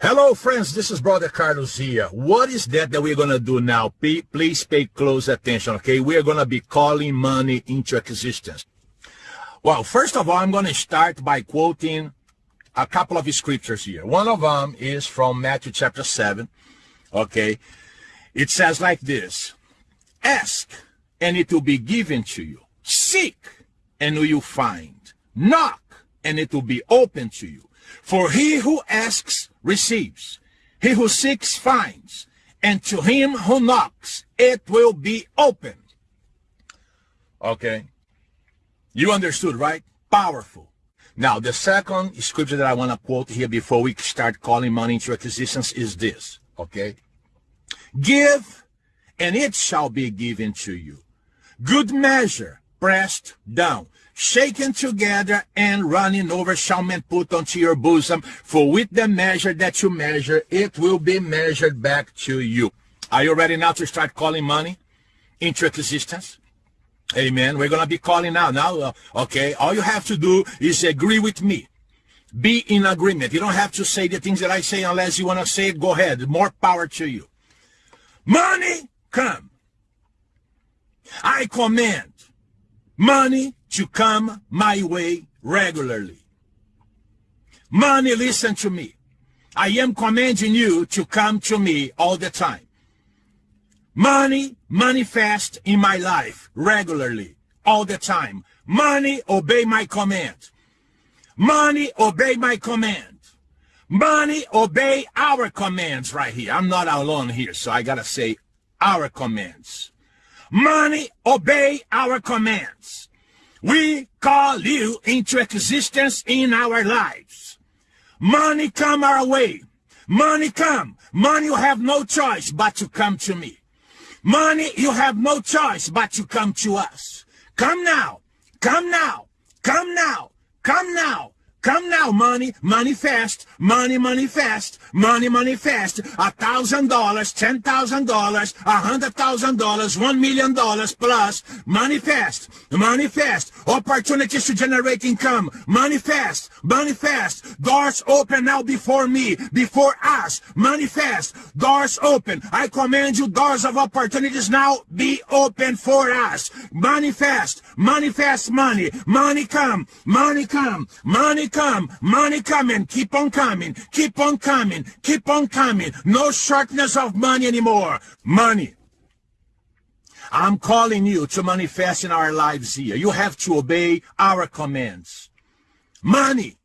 Hello, friends. This is Brother Carlos here. What is that that we're going to do now? Please pay close attention, okay? We're going to be calling money into existence. Well, first of all, I'm going to start by quoting a couple of scriptures here. One of them is from Matthew chapter 7, okay? It says like this, Ask, and it will be given to you. Seek, and you will find. Knock, and it will be open to you. For he who asks receives, he who seeks finds, and to him who knocks it will be open. Okay. You understood, right? Powerful. Now, the second scripture that I want to quote here before we start calling money into existence is this, okay? Give, and it shall be given to you. Good measure, pressed down, shaken together and running over shall men put onto your bosom. For with the measure that you measure, it will be measured back to you. Are you ready now to start calling money into existence? Amen. We're going to be calling now. Now, uh, okay, all you have to do is agree with me. Be in agreement. You don't have to say the things that I say unless you want to say it. Go ahead. More power to you. Money, come. I command money to come my way regularly. Money, listen to me. I am commanding you to come to me all the time. Money manifest in my life regularly, all the time. Money obey my command. Money obey my command. Money obey our commands right here. I'm not alone here, so I gotta say our commands. Money obey our commands. We call you into existence in our lives. Money come our way. Money come. Money you have no choice but to come to me. Money you have no choice but to come to us. Come now. Come now. Come now. Come now. Come now, money, money fast, money, money fast, money, money fast. A thousand dollars, ten thousand dollars, a hundred thousand dollars, one million dollars plus. Money fast, money fast. Opportunities to generate income. Money fast, money fast. Doors open now before me, before us. Money fast. Doors open. I command you, doors of opportunities now be open for us. Money fast, money fast, money, money come, money come, money come, money coming, keep on coming, keep on coming, keep on coming. No shortness of money anymore. Money. I'm calling you to manifest in our lives here. You have to obey our commands. Money,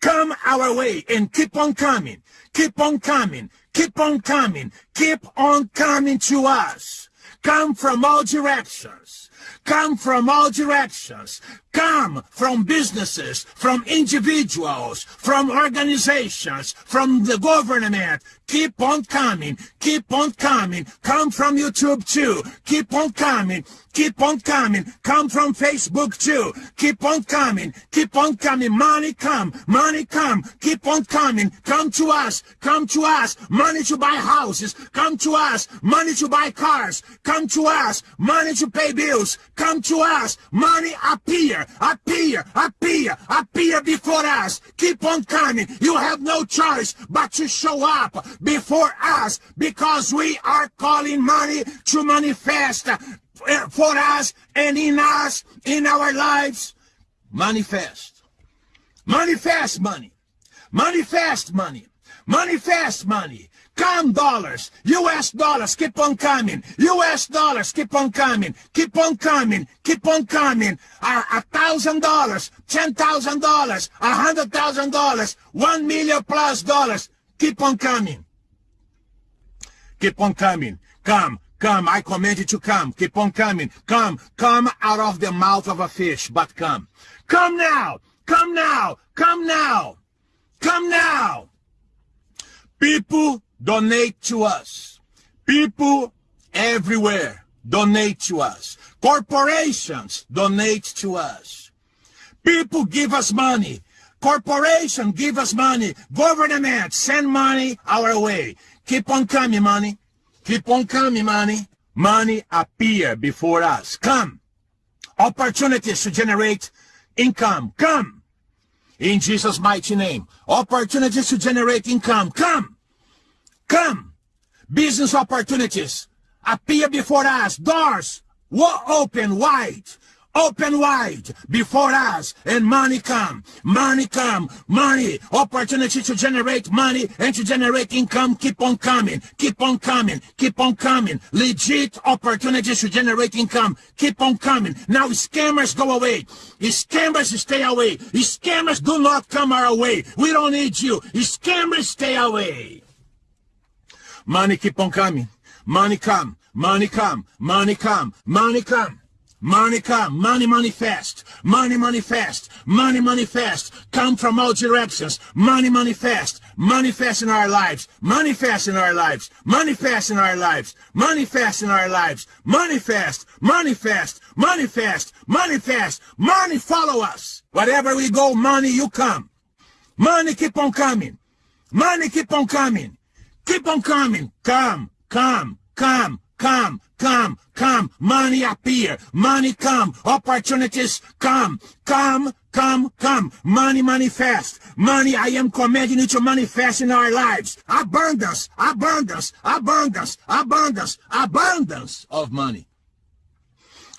come our way and keep on coming, keep on coming, keep on coming, keep on coming to us. Come from all directions come from all directions, come from businesses, from individuals, from organizations, from the government. Keep on coming, keep on coming. Come from YouTube too. Keep on coming, keep on coming. Come from Facebook too. Keep on coming, keep on coming. Money come, money come. Keep on coming. Come to us, come to us. Money to buy houses. Come to us. Money to buy cars. Come to us. Money to pay bills. Come to us. Money appear, appear, appear, appear before us. Keep on coming. You have no choice but to show up before us because we are calling money to manifest for us and in us, in our lives. Manifest. Manifest money. Manifest money. Manifest money. Come dollars, US dollars, keep on coming. US dollars, keep on coming. Keep on coming. Keep on coming. A thousand dollars, ten thousand dollars, a hundred thousand dollars, one million plus dollars. Keep on coming. Keep on coming. Come, come. I command you to come. Keep on coming. Come, come out of the mouth of a fish, but come. Come now. Come now. Come now. Come now. People donate to us. People everywhere donate to us. Corporations donate to us. People give us money. Corporation give us money. Government send money our way. Keep on coming, money. Keep on coming, money. Money appear before us. Come. Opportunities to generate income. Come. In Jesus' mighty name. Opportunities to generate income. Come. Come. Business opportunities appear before us. Doors will open wide. Open wide before us and money come. Money come. Money. Opportunity to generate money and to generate income keep on coming. Keep on coming. Keep on coming. Legit opportunities to generate income keep on coming. Now scammers go away. Scammers stay away scammers do not come our way we don't need you. Scammers stay away money keep on coming money come money come money come money come Money come, money manifest, money manifest, money manifest, come from all directions, money manifest, manifest in our lives, manifest in our lives, manifest in our lives, manifest in our lives, manifest, manifest, manifest, manifest, money follow us. Wherever we go, money you come. Money keep on coming. Money keep on coming. Keep on coming. Come, come, come, come, come, come. Money appear. Money come. Opportunities come. Come, come, come. Money manifest. Money, I am commanding you to manifest in our lives. Abundance, abundance, abundance, abundance, abundance of money.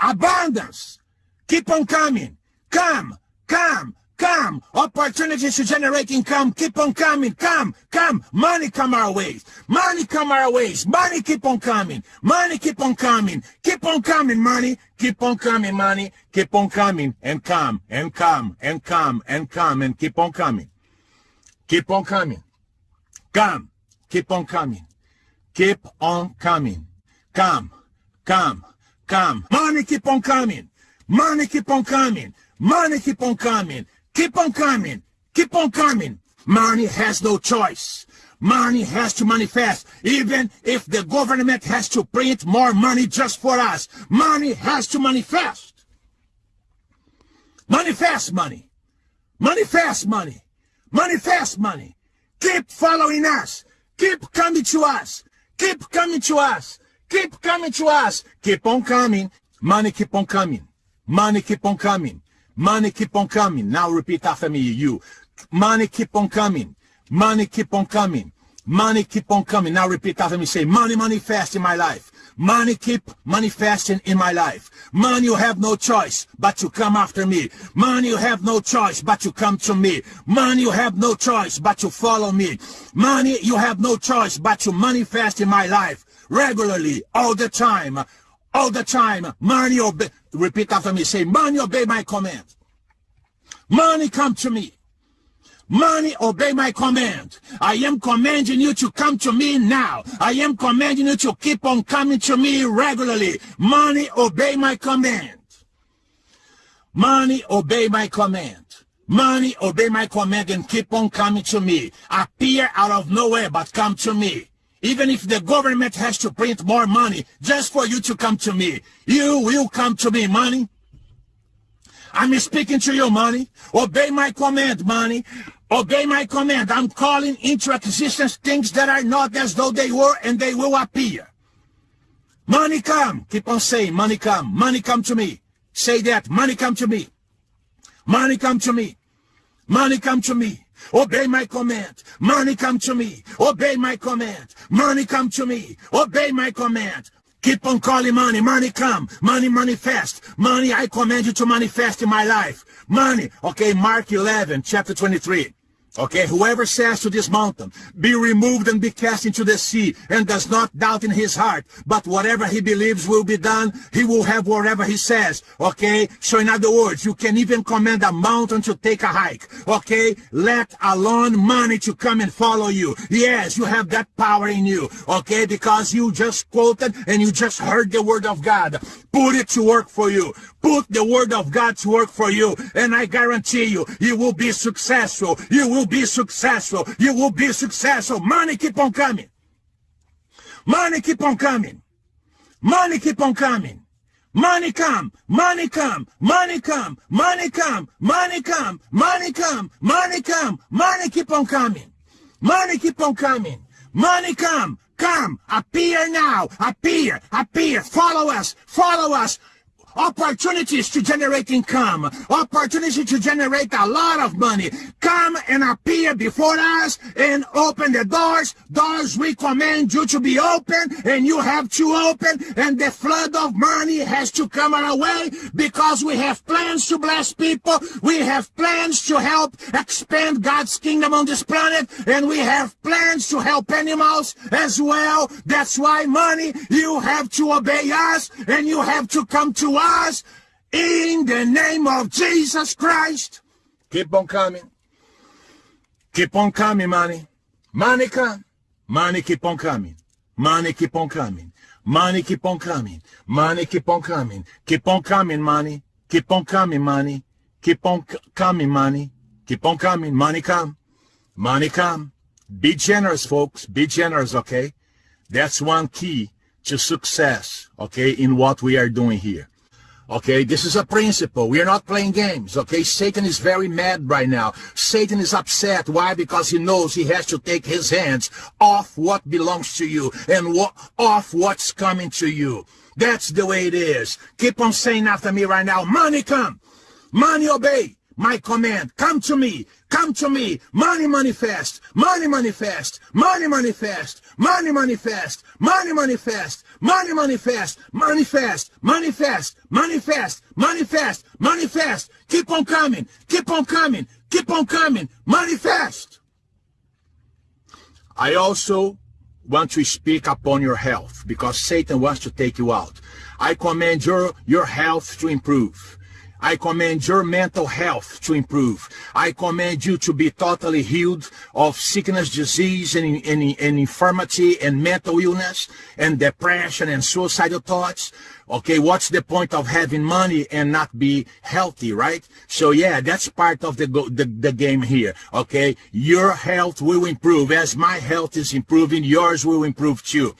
Abundance. Keep on coming. Come, come, Come. Opportunities to generate income. Keep on coming. Come. Come. Money come our ways. Money come our ways. Money keep on coming. Money keep on coming. Keep on coming, money. Keep on coming, money. Keep on coming and come and come and come and come and keep on coming. Keep on coming. Come. Keep on coming. Keep on coming. Come. Come. Come. Money keep on coming. Money keep on coming. Money keep on coming. Keep on coming. Keep on coming. Money has no choice. Money has to manifest. Even if the government has to print more money just for us, money has to manifest. Manifest money. Manifest money. Manifest money. Keep following us. Keep coming to us. Keep coming to us. Keep coming to us. Keep on coming. Money keep on coming. Money keep on coming. Money keep on coming. Now repeat after me, you. Money keep on coming. Money keep on coming. Money keep on coming. Now repeat after me. Say, money manifest in my life. Money keep manifesting in my life. Money, you have no choice but to come after me. Money, you have no choice but to come to me. Money, you have no choice but to follow me. Money, you have no choice but to manifest in my life regularly, all the time all the time. Money obey. Repeat after me. Say, money obey my command. Money come to me. Money obey my command. I am commanding you to come to me now. I am commanding you to keep on coming to me regularly. Money obey my command. Money obey my command. Money obey my command and keep on coming to me. Appear out of nowhere but come to me. Even if the government has to print more money just for you to come to me, you will come to me, money. I'm speaking to you, money. Obey my command, money. Obey my command. I'm calling into existence things that are not as though they were and they will appear. Money come. Keep on saying, money come. Money come to me. Say that. Money come to me. Money come to me. Money come to me. Obey my command. Money come to me. Obey my command. Money come to me. Obey my command. Keep on calling money. Money come. Money manifest. Money, I command you to manifest in my life. Money. Okay, Mark 11, chapter 23. Okay, whoever says to this mountain, be removed and be cast into the sea, and does not doubt in his heart, but whatever he believes will be done, he will have whatever he says. Okay, so in other words, you can even command a mountain to take a hike. Okay, let alone money to come and follow you. Yes, you have that power in you. Okay, because you just quoted and you just heard the word of God. Put it to work for you. Put the word of God to work for you. And I guarantee you, you will be successful. You will be successful. You will be successful. Money keep on coming. Money keep on coming. Money keep on coming. Money come, money come, money come, money come, money come, money come, money come, money keep on coming. Money keep on coming. Money come, come, appear now, appear, appear, follow us, follow us. Opportunities to generate income, opportunity to generate a lot of money. Come and appear before us and open the doors. Doors we command you to be open and you have to open and the flood of money has to come our way because we have plans to bless people. We have plans to help expand God's kingdom on this planet and we have plans to help animals as well. That's why money, you have to obey us and you have to come to us in the name of Jesus Christ. Keep on coming. Keep on coming, money. Money come. Money keep on coming. Money keep on coming. Money keep on coming. Money keep on coming. Keep on coming, money. Keep on coming, money. Keep on coming, money. Keep on coming. Money come. Money come. Be generous, folks. Be generous, okay? That's one key to success, okay, in what we are doing here. Okay, this is a principle. We are not playing games. Okay, Satan is very mad right now. Satan is upset. Why? Because he knows he has to take his hands off what belongs to you and what, off what's coming to you. That's the way it is. Keep on saying after me right now, money come, money obey my command. Come to me. Come to me. Money manifest. Money manifest. Money manifest. Money manifest. Money manifest. Money manifest. Manifest. Manifest. Manifest. Manifest. Manifest. Keep on coming. Keep on coming. Keep on coming. Manifest. I also want to speak upon your health because Satan wants to take you out. I command your, your health to improve. I command your mental health to improve. I command you to be totally healed of sickness, disease, and, and, and infirmity, and mental illness, and depression, and suicidal thoughts. Okay, what's the point of having money and not be healthy, right? So yeah, that's part of the, the, the game here. Okay, your health will improve. As my health is improving, yours will improve too.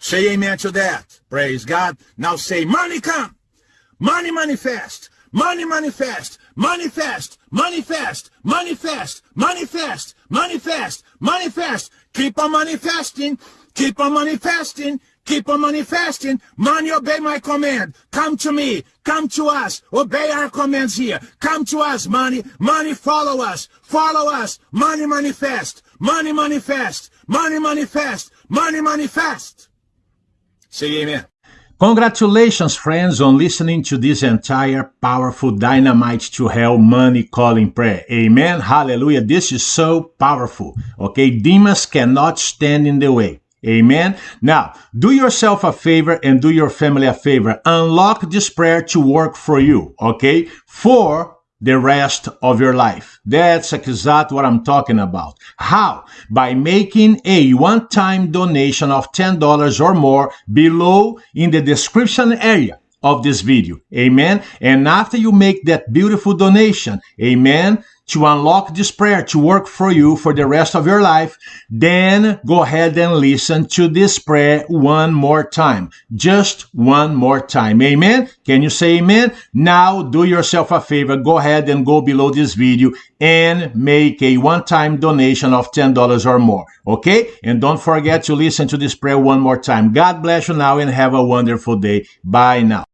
Say amen to that. Praise God. Now say, money come. Money manifest. Money manifest, manifest, manifest, manifest, manifest, manifest, manifest. Keep on manifesting, keep on manifesting, keep on manifesting. Money, obey my command. Come to me, come to us, obey our commands here. Come to us, money, money, follow us, follow us. Money manifest, money manifest, money manifest, money manifest. Say amen. Congratulations, friends, on listening to this entire powerful dynamite to hell money calling prayer. Amen. Hallelujah. This is so powerful. Okay. Demons cannot stand in the way. Amen. Now, do yourself a favor and do your family a favor. Unlock this prayer to work for you. Okay. For the rest of your life. That's exactly what I'm talking about. How? By making a one-time donation of $10 or more below in the description area of this video. Amen. And after you make that beautiful donation, amen, to unlock this prayer to work for you for the rest of your life, then go ahead and listen to this prayer one more time. Just one more time. Amen. Can you say amen? Now do yourself a favor. Go ahead and go below this video and make a one-time donation of $10 or more. Okay? And don't forget to listen to this prayer one more time. God bless you now and have a wonderful day. Bye now.